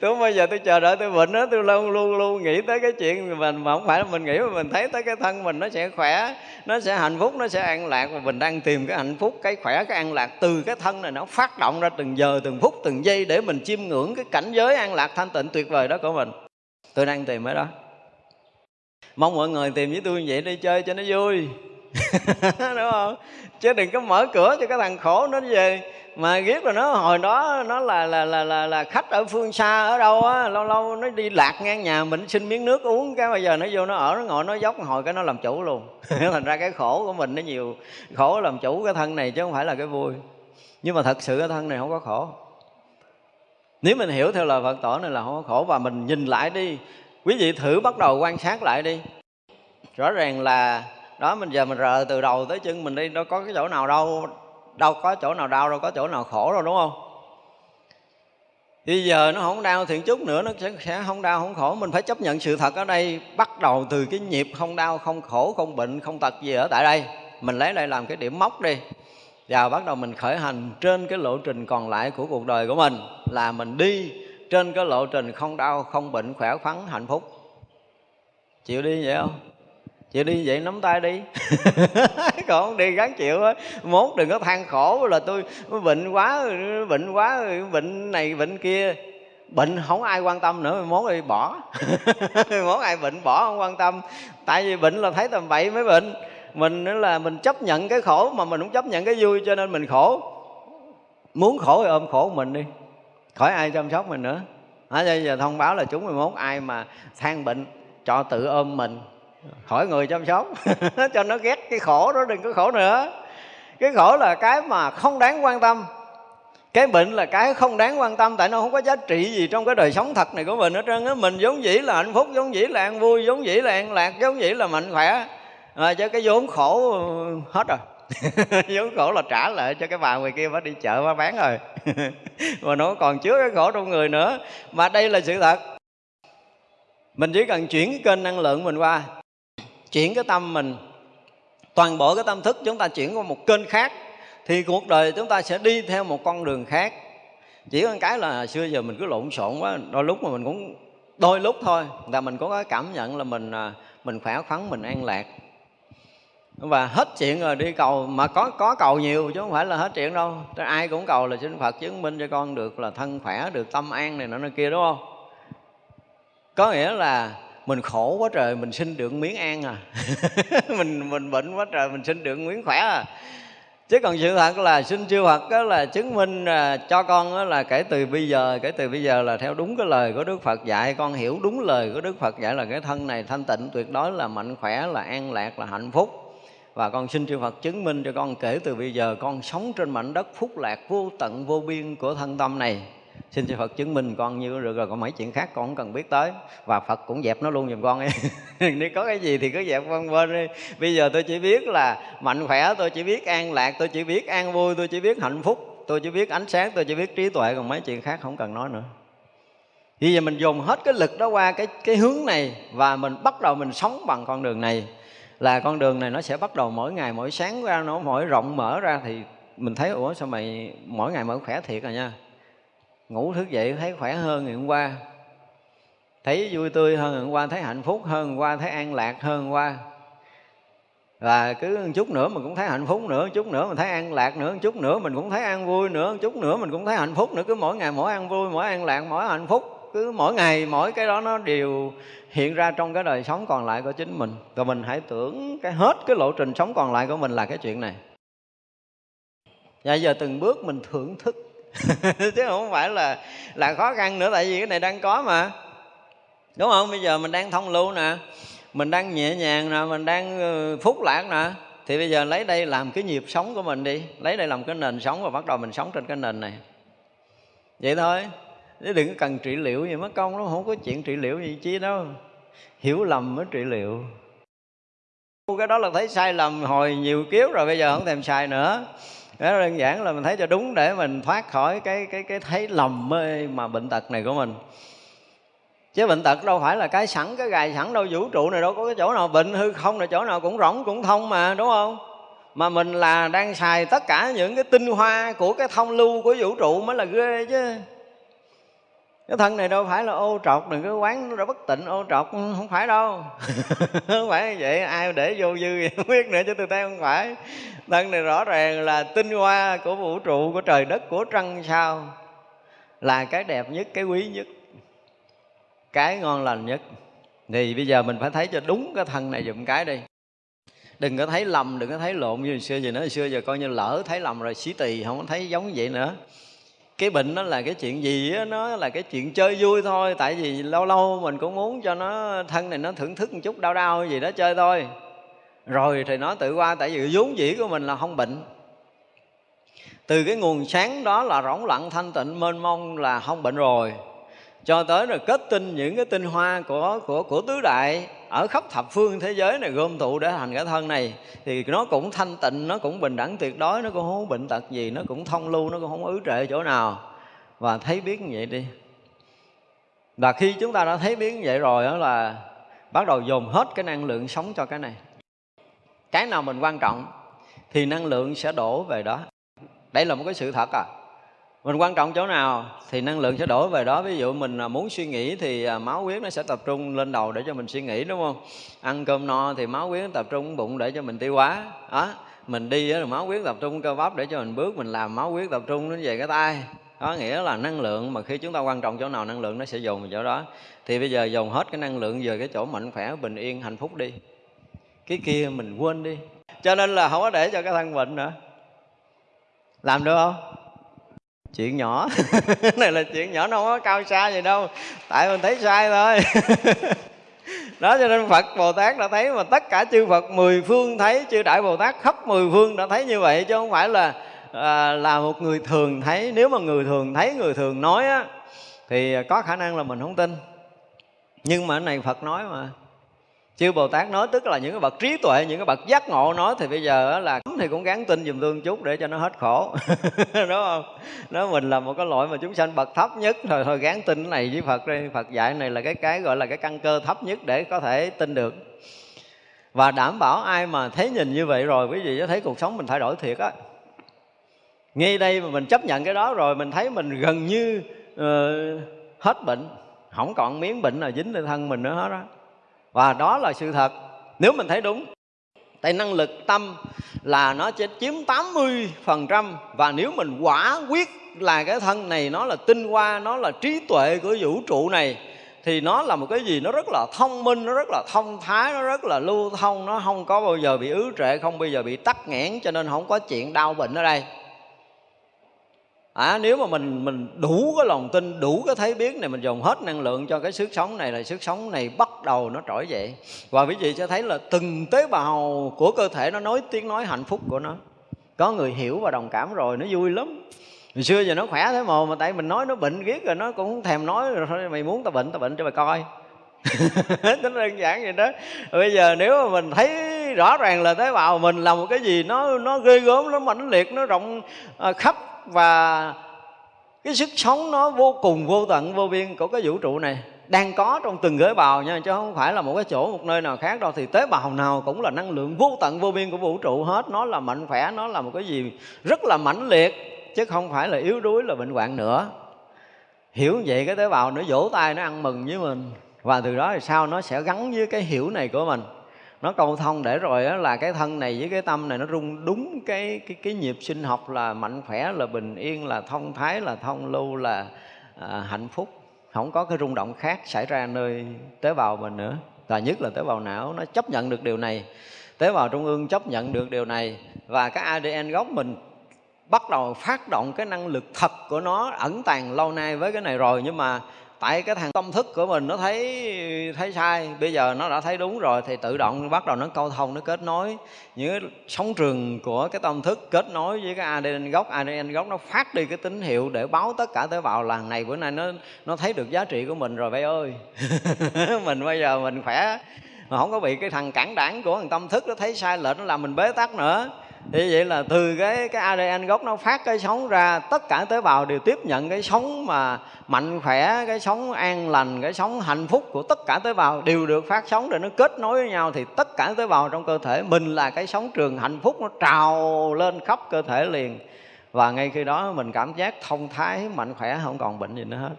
tôi bây giờ tôi chờ đợi tôi bệnh đó, tôi luôn luôn luôn nghĩ tới cái chuyện mình mà không phải là mình nghĩ, mà mình thấy tới cái thân mình nó sẽ khỏe, nó sẽ hạnh phúc, nó sẽ an lạc. Và mình đang tìm cái hạnh phúc, cái khỏe, cái an lạc từ cái thân này, nó phát động ra từng giờ, từng phút, từng giây để mình chiêm ngưỡng cái cảnh giới an lạc thanh tịnh tuyệt vời đó của mình. Tôi đang tìm ở đó. Mong mọi người tìm với tôi như vậy đi chơi cho nó vui. Đúng không? Chứ đừng có mở cửa cho cái thằng khổ nó về mà ghét là nó hồi đó nó là là là là, là khách ở phương xa ở đâu á lâu lâu nó đi lạc ngang nhà mình xin miếng nước uống cái bây giờ nó vô nó ở nó ngồi nó dốc hồi cái nó làm chủ luôn. Thành ra cái khổ của mình nó nhiều khổ làm chủ cái thân này chứ không phải là cái vui. Nhưng mà thật sự cái thân này không có khổ. Nếu mình hiểu theo lời Phật tổ này là không có khổ. Và mình nhìn lại đi quý vị thử bắt đầu quan sát lại đi. Rõ ràng là đó mình giờ mình rờ từ đầu tới chân mình đi đâu có cái chỗ nào đâu đâu có chỗ nào đau đâu có chỗ nào khổ đâu đúng không? Bây giờ nó không đau thiện chút nữa nó sẽ, sẽ không đau không khổ. Mình phải chấp nhận sự thật ở đây bắt đầu từ cái nhịp không đau không khổ không bệnh không tật gì ở tại đây. Mình lấy đây làm cái điểm mốc đi. Và bắt đầu mình khởi hành trên cái lộ trình còn lại của cuộc đời của mình là mình đi trên cái lộ trình không đau không bệnh khỏe khoắn hạnh phúc. Chịu đi vậy không? Chịu đi vậy nắm tay đi. Còn không đi gắng chịu á mốt đừng có than khổ là tôi bệnh quá bệnh quá bệnh này bệnh kia. Bệnh không ai quan tâm nữa mốt đi bỏ. Mốt ai bệnh bỏ không quan tâm. Tại vì bệnh là thấy tầm bậy mới bệnh. Mình nữa là mình chấp nhận cái khổ mà mình không chấp nhận cái vui cho nên mình khổ. Muốn khổ thì ôm khổ mình đi. Khỏi ai chăm sóc mình nữa. À, bây giờ thông báo là chúng 11 ai mà than bệnh cho tự ôm mình khỏi người chăm sóc cho nó ghét cái khổ đó đừng có khổ nữa. Cái khổ là cái mà không đáng quan tâm. Cái bệnh là cái không đáng quan tâm tại nó không có giá trị gì trong cái đời sống thật này của mình hết trơn á. Mình giống dĩ là hạnh phúc giống dĩ là an vui giống dĩ là an lạc giống dĩ là mạnh khỏe. À, chứ cái vốn khổ hết rồi. Vốn khổ là trả lại cho cái bà người kia phải đi chợ phải bán rồi. Mà nó còn chứa cái khổ trong người nữa. Mà đây là sự thật. Mình chỉ cần chuyển cái kênh năng lượng mình qua chuyển cái tâm mình, toàn bộ cái tâm thức chúng ta chuyển qua một kênh khác, thì cuộc đời chúng ta sẽ đi theo một con đường khác. Chỉ có cái là xưa giờ mình cứ lộn xộn quá, đôi lúc mà mình cũng, đôi lúc thôi, là mình có cái cảm nhận là mình à, mình khỏe khoắn, mình an lạc. Và hết chuyện rồi, đi cầu, mà có có cầu nhiều chứ không phải là hết chuyện đâu. Ai cũng cầu là xin Phật chứng minh cho con được là thân khỏe, được tâm an này nọ kia, đúng không? Có nghĩa là mình khổ quá trời, mình xin được miếng an à. Mình mình bệnh quá trời, mình xin được miếng khỏe à. Chứ còn sự thật là, xin chư Phật đó là chứng minh à, cho con đó là kể từ bây giờ, kể từ bây giờ là theo đúng cái lời của Đức Phật dạy. Con hiểu đúng lời của Đức Phật dạy là cái thân này thanh tịnh, tuyệt đối là mạnh khỏe, là an lạc, là hạnh phúc. Và con xin chư Phật chứng minh cho con kể từ bây giờ, con sống trên mảnh đất phúc lạc vô tận vô biên của thân tâm này xin cho Phật chứng minh con như được rồi, còn mấy chuyện khác con không cần biết tới. Và Phật cũng dẹp nó luôn giùm con ấy. Nếu có cái gì thì cứ dẹp con bên đi. Bây giờ tôi chỉ biết là mạnh khỏe, tôi chỉ biết an lạc, tôi chỉ biết an vui, tôi chỉ biết hạnh phúc, tôi chỉ biết ánh sáng, tôi chỉ biết trí tuệ, còn mấy chuyện khác không cần nói nữa. Bây giờ mình dùng hết cái lực đó qua cái cái hướng này và mình bắt đầu mình sống bằng con đường này. Là con đường này nó sẽ bắt đầu mỗi ngày, mỗi sáng ra, nó mỗi rộng mở ra thì mình thấy, ủa, sao mày mỗi ngày mở khỏe thiệt rồi nha? Ngủ thức dậy thấy khỏe hơn ngày hôm qua. Thấy vui tươi hơn ngày hôm qua, thấy hạnh phúc hơn ngày hôm qua, thấy an lạc hơn hôm qua. Và cứ một chút nữa mình cũng thấy hạnh phúc nữa, một chút nữa mình thấy an lạc nữa, một chút nữa mình cũng thấy an vui nữa, một chút nữa mình cũng thấy hạnh phúc nữa. Cứ mỗi ngày mỗi an vui, mỗi an lạc, mỗi hạnh phúc. Cứ mỗi ngày mỗi cái đó nó đều hiện ra trong cái đời sống còn lại của chính mình. Và mình hãy tưởng cái hết cái lộ trình sống còn lại của mình là cái chuyện này. Và giờ từng bước mình thưởng thức chứ không phải là là khó khăn nữa, tại vì cái này đang có mà. Đúng không? Bây giờ mình đang thông lưu nè, mình đang nhẹ nhàng nè, mình đang ờ, phúc lạc nè. Thì bây giờ lấy đây làm cái nhịp sống của mình đi. Lấy đây làm cái nền sống và bắt đầu mình sống trên cái nền này. Vậy thôi. Chứ đừng cần trị liệu gì mất công nó không có chuyện trị liệu gì chi đâu. Hiểu lầm mới trị liệu. Cái đó là thấy sai lầm hồi nhiều kiếp rồi, bây giờ không thèm xài nữa đó, đơn giản là mình thấy cho đúng để mình thoát khỏi cái cái cái thấy lầm mê mà bệnh tật này của mình. Chứ bệnh tật đâu phải là cái sẵn, cái gài sẵn đâu, vũ trụ này đâu có cái chỗ nào, bệnh hư không là chỗ nào cũng rỗng, cũng thông mà, đúng không? Mà mình là đang xài tất cả những cái tinh hoa của cái thông lưu của vũ trụ mới là ghê chứ cái thân này đâu phải là ô trọc đừng có quán nó đã bất tịnh ô trọc không phải đâu. Không phải vậy ai để vô dư gì không biết nữa chứ tôi thấy không phải. Thân này rõ ràng là tinh hoa của vũ trụ của trời đất của trăng sao là cái đẹp nhất cái quý nhất cái ngon lành nhất. Thì bây giờ mình phải thấy cho đúng cái thân này dùm cái đi. Đừng có thấy lầm đừng có thấy lộn như hồi xưa. Giờ nữa hồi xưa giờ coi như lỡ thấy lầm rồi xí tỳ không có thấy giống vậy nữa cái bệnh nó là cái chuyện gì á, nó là cái chuyện chơi vui thôi. Tại vì lâu lâu mình cũng muốn cho nó, thân này nó thưởng thức một chút đau đau gì đó chơi thôi. Rồi thì nó tự qua, tại vì vốn dĩ của mình là không bệnh. Từ cái nguồn sáng đó là rỗng lặng thanh tịnh, mênh mông là không bệnh rồi. Cho tới rồi kết tinh những cái tinh hoa của của của tứ đại ở khắp thập phương thế giới này gom tụ để thành cái thân này, thì nó cũng thanh tịnh, nó cũng bình đẳng tuyệt đối, nó cũng không bệnh tật gì, nó cũng thông lưu, nó cũng không ứ trệ chỗ nào. Và thấy biết như vậy đi. Và khi chúng ta đã thấy biết như vậy rồi đó là bắt đầu dồn hết cái năng lượng sống cho cái này. Cái nào mình quan trọng thì năng lượng sẽ đổ về đó. Đây là một cái sự thật à mình quan trọng chỗ nào thì năng lượng sẽ đổ về đó. Ví dụ mình à, muốn suy nghĩ thì à, máu huyết nó sẽ tập trung lên đầu để cho mình suy nghĩ, đúng không? Ăn cơm no thì máu huyết tập trung bụng để cho mình tiêu hóa. Đó, mình đi là máu huyết tập trung cơ bắp để cho mình bước, mình làm máu huyết tập trung đến về cái tay. Có nghĩa là năng lượng mà khi chúng ta quan trọng chỗ nào, năng lượng nó sẽ dồn vào chỗ đó. Thì bây giờ dồn hết cái năng lượng về cái chỗ mạnh khỏe, bình yên, hạnh phúc đi. Cái kia mình quên đi. Cho nên là không có để cho cái thân bệnh nữa. Làm được không? Chuyện nhỏ. Này là chuyện nhỏ nó không có cao xa gì đâu. Tại mình thấy sai thôi. Đó cho nên phật bồ tát đã thấy mà tất cả chư phật mười phương thấy chư đại bồ tát khắp mười phương đã thấy như vậy chứ không phải là à, là một người thường thấy. Nếu mà người thường thấy người thường nói á thì có khả năng là mình không tin. Nhưng mà cái này phật nói mà chư bồ tát nói tức là những cái bậc trí tuệ những cái bậc giác ngộ nói thì bây giờ là thì cũng gắn tin dùm tương chút để cho nó hết khổ. Đúng không? Nói mình là một cái loại mà chúng sanh bậc thấp nhất rồi thôi gán tin cái này với phật đi. Phật dạy này là cái cái gọi là cái căn cơ thấp nhất để có thể tin được. Và đảm bảo ai mà thấy nhìn như vậy rồi quý vị sẽ thấy cuộc sống mình thay đổi thiệt á. Ngay đây mà mình chấp nhận cái đó rồi mình thấy mình gần như uh, hết bệnh. Không còn miếng bệnh nào dính lên thân mình nữa hết đó và đó là sự thật. Nếu mình thấy đúng tại năng lực tâm là nó sẽ chiếm 80% và nếu mình quả quyết là cái thân này nó là tinh hoa, nó là trí tuệ của vũ trụ này, thì nó là một cái gì? Nó rất là thông minh, nó rất là thông thái, nó rất là lưu thông, nó không có bao giờ bị ứ trệ, không bao giờ bị tắc nghẽn, cho nên không có chuyện đau bệnh ở đây à, nếu mà mình mình đủ cái lòng tin đủ cái thấy biết này mình dùng hết năng lượng cho cái sức sống này là sức sống này bắt đầu nó trỗi dậy. Và quý vị sẽ thấy là từng tế bào của cơ thể nó nói tiếng nói hạnh phúc của nó. Có người hiểu và đồng cảm rồi nó vui lắm. Hồi xưa giờ nó khỏe thế mà mà tại mình nói nó bệnh ghét rồi nó cũng thèm nói rồi thôi mày muốn tao bệnh tao bệnh cho mày coi. Nó đơn giản vậy đó. Bây giờ nếu mà mình thấy rõ ràng là tế bào mình là một cái gì nó nó ghê gớm nó mãnh liệt nó rộng à, khắp và cái sức sống nó vô cùng, vô tận, vô biên của cái vũ trụ này đang có trong từng tế bào nha, chứ không phải là một cái chỗ, một nơi nào khác đâu. Thì tế bào nào cũng là năng lượng vô tận, vô biên của vũ trụ hết. Nó là mạnh khỏe, nó là một cái gì rất là mãnh liệt, chứ không phải là yếu đuối, là bệnh hoạn nữa. Hiểu vậy, cái tế bào nó vỗ tay, nó ăn mừng với mình. Và từ đó thì sao? Nó sẽ gắn với cái hiểu này của mình nó câu thông để rồi đó là cái thân này với cái tâm này nó rung đúng cái cái cái nhịp sinh học là mạnh khỏe là bình yên là thông thái là thông lưu là à, hạnh phúc. Không có cái rung động khác xảy ra nơi tế bào mình nữa. Và nhất là tế bào não nó chấp nhận được điều này. Tế bào trung ương chấp nhận được điều này. Và cái ADN gốc mình bắt đầu phát động cái năng lực thật của nó ẩn tàng lâu nay với cái này rồi. Nhưng mà tại cái thằng tâm thức của mình nó thấy thấy sai, bây giờ nó đã thấy đúng rồi thì tự động bắt đầu nó câu thông, nó kết nối. Những cái sóng trường của cái tâm thức kết nối với cái ADN gốc ADN gốc nó phát đi cái tín hiệu để báo tất cả tế bào làng này, bữa nay nó nó thấy được giá trị của mình rồi vậy ơi. Mình bây giờ mình khỏe, mà không có bị cái thằng cản đảng của thằng tâm thức nó thấy sai lệch, nó làm mình bế tắc nữa thì vậy là từ cái cái ADN gốc nó phát cái sống ra, tất cả tế bào đều tiếp nhận cái sống mà mạnh khỏe, cái sống an lành, cái sống hạnh phúc của tất cả tế bào đều được phát sống để nó kết nối với nhau. Thì tất cả tế bào trong cơ thể mình là cái sống trường hạnh phúc, nó trào lên khắp cơ thể liền. Và ngay khi đó mình cảm giác thông thái, mạnh khỏe, không còn bệnh gì nữa hết.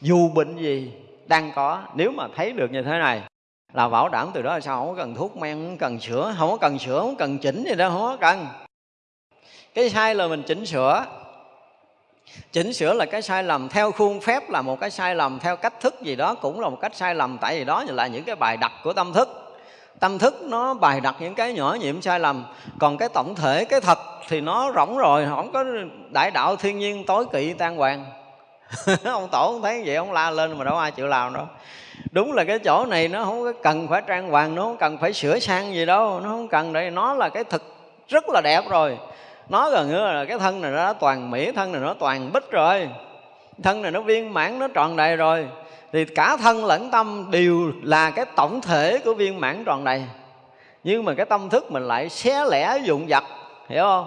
Dù bệnh gì đang có, nếu mà thấy được như thế này là bảo đảm từ đó là sao? Không có cần thuốc men, không cần sữa, không có cần sữa, không cần chỉnh gì đâu không có cần. Cái sai là mình chỉnh sửa chỉnh sửa là cái sai lầm theo khuôn phép, là một cái sai lầm theo cách thức gì đó, cũng là một cách sai lầm, tại vì đó là những cái bài đặt của tâm thức. Tâm thức nó bài đặt những cái nhỏ nhiệm sai lầm. Còn cái tổng thể, cái thật thì nó rỗng rồi, không có đại đạo thiên nhiên tối kỵ tan hoàng ông tổ không thấy vậy, ông la lên mà đâu ai chịu làm đâu đúng là cái chỗ này nó không có cần phải trang hoàng nó không cần phải sửa sang gì đâu nó không cần để nó là cái thực rất là đẹp rồi. Nó gần như là cái thân này nó toàn mỹ thân này nó toàn bích rồi. Thân này nó viên mãn nó tròn đầy rồi. Thì cả thân lẫn tâm đều là cái tổng thể của viên mãn tròn đầy. Nhưng mà cái tâm thức mình lại xé lẻ dụng vật, hiểu không?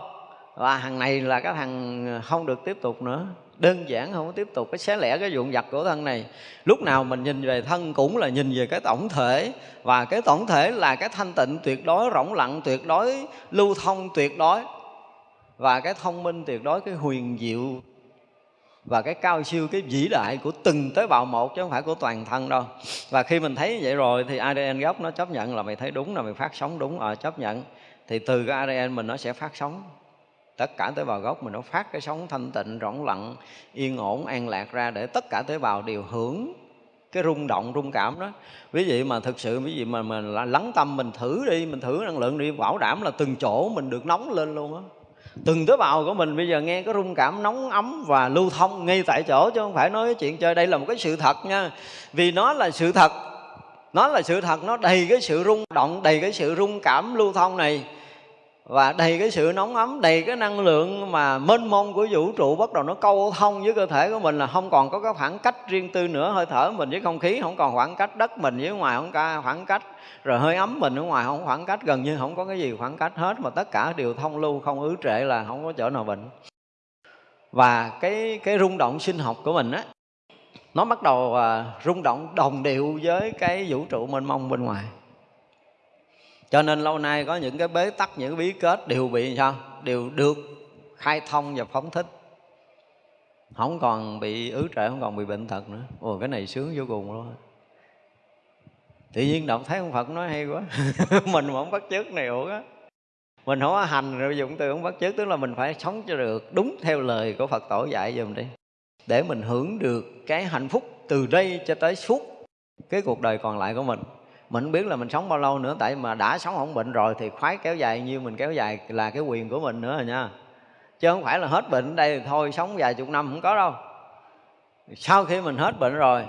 Và thằng này là cái thằng không được tiếp tục nữa đơn giản không có tiếp tục cái xé lẻ cái dụng vặt của thân này. Lúc nào mình nhìn về thân cũng là nhìn về cái tổng thể. Và cái tổng thể là cái thanh tịnh tuyệt đối rỗng lặng tuyệt đối lưu thông tuyệt đối. Và cái thông minh tuyệt đối cái huyền diệu. Và cái cao siêu cái vĩ đại của từng tế bào một chứ không phải của toàn thân đâu. Và khi mình thấy vậy rồi thì ADN gốc nó chấp nhận là mày thấy đúng là mày phát sóng đúng. À, chấp nhận. Thì từ cái ADN mình nó sẽ phát sóng tất cả tế bào gốc mình nó phát cái sóng thanh tịnh, rỗng lặng, yên ổn, an lạc ra để tất cả tế bào đều hưởng cái rung động, rung cảm đó. Ví dụ mà thực sự ví dụ mà mình lắng tâm mình thử đi, mình thử năng lượng đi, bảo đảm là từng chỗ mình được nóng lên luôn á. Từng tế bào của mình bây giờ nghe có rung cảm nóng ấm và lưu thông ngay tại chỗ chứ không phải nói cái chuyện chơi. Đây là một cái sự thật nha. Vì nó là sự thật, nó là sự thật, nó đầy cái sự rung động, đầy cái sự rung cảm lưu thông này và đầy cái sự nóng ấm, đầy cái năng lượng mà mênh mông của vũ trụ bắt đầu nó câu thông với cơ thể của mình là không còn có cái khoảng cách riêng tư nữa. Hơi thở mình với không khí không còn khoảng cách, đất mình với ngoài không có khoảng cách. Rồi hơi ấm mình ở ngoài không khoảng cách, gần như không có cái gì khoảng cách hết, mà tất cả đều thông lưu, không ứ trệ là không có chỗ nào bệnh. Và cái cái rung động sinh học của mình á, nó bắt đầu à, rung động đồng điệu với cái vũ trụ mênh mông bên ngoài cho nên lâu nay có những cái bế tắc, những cái bí kết đều bị sao? Đều được khai thông và phóng thích. Không còn bị ứ trệ, không còn bị bệnh tật nữa. Ồ, cái này sướng vô cùng luôn tự nhiên động thấy ông phật nói hay quá. Mình mà không bắt chước này ủa á. Mình không có hành rồi dụng từ không bắt chước, tức là mình phải sống cho được, đúng theo lời của phật tổ dạy giùm đi. Để mình hưởng được cái hạnh phúc từ đây cho tới suốt cái cuộc đời còn lại của mình mình không biết là mình sống bao lâu nữa, tại mà đã sống không bệnh rồi thì khoái kéo dài như mình kéo dài là cái quyền của mình nữa rồi nha. Chứ không phải là hết bệnh ở đây thì thôi, sống vài chục năm không có đâu. Sau khi mình hết bệnh rồi,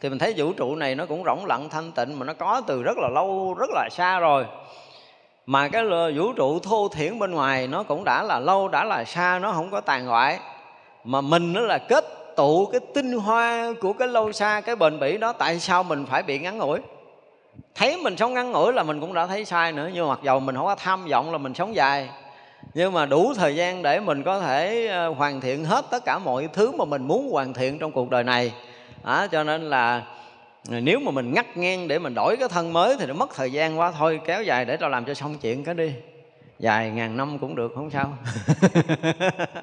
thì mình thấy vũ trụ này nó cũng rỗng lặng, thanh tịnh, mà nó có từ rất là lâu, rất là xa rồi. Mà cái vũ trụ thô thiển bên ngoài nó cũng đã là lâu, đã là xa, nó không có tàn hoại. Mà mình nó là kết tụ cái tinh hoa của cái lâu xa, cái bền bỉ đó, tại sao mình phải bị ngắn ngủi? Thấy mình sống ngắn ngủi là mình cũng đã thấy sai nữa nhưng mà mặc dầu mình không có tham vọng là mình sống dài. Nhưng mà đủ thời gian để mình có thể ờ, hoàn thiện hết tất cả mọi thứ mà mình muốn hoàn thiện trong cuộc đời này. À, cho nên là ờ, nếu mà mình ngắt ngang để mình đổi cái thân mới thì nó mất thời gian quá. Thôi kéo dài để tao làm cho xong chuyện cái đi. Dài ngàn năm cũng được không sao.